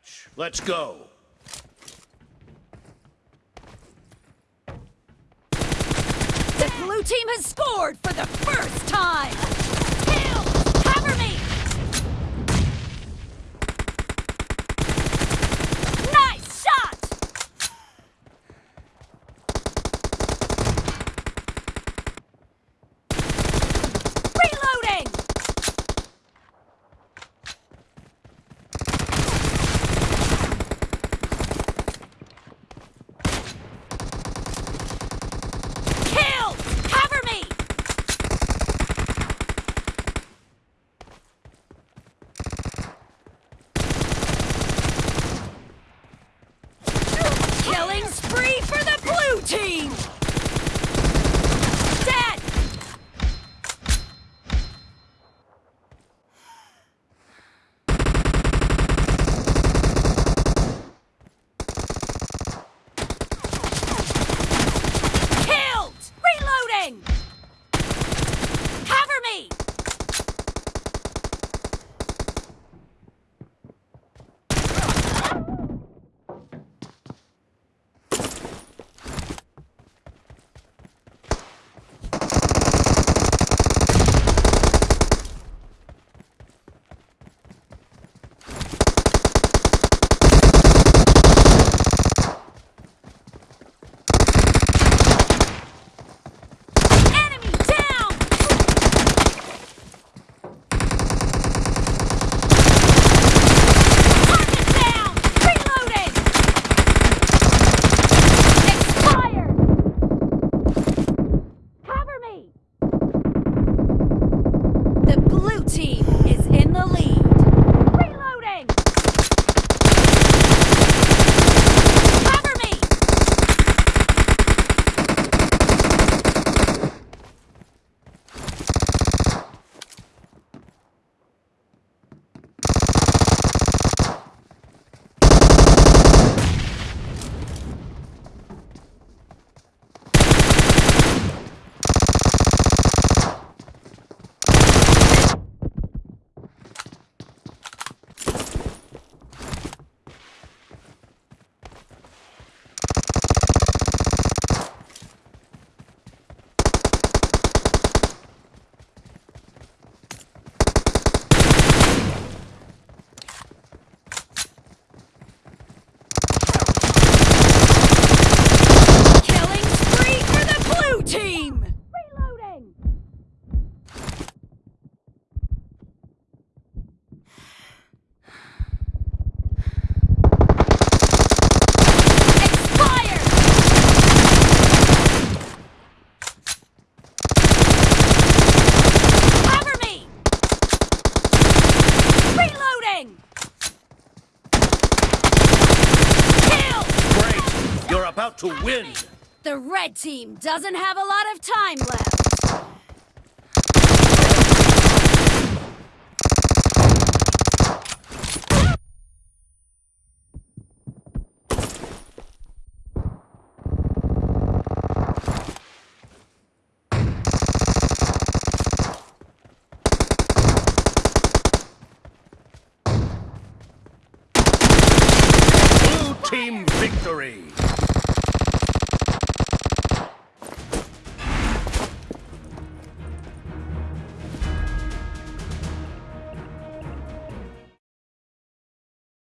match. Let's go. The blue team has scored for the first time! About to win. The red team doesn't have a lot of time left. Blue team victory.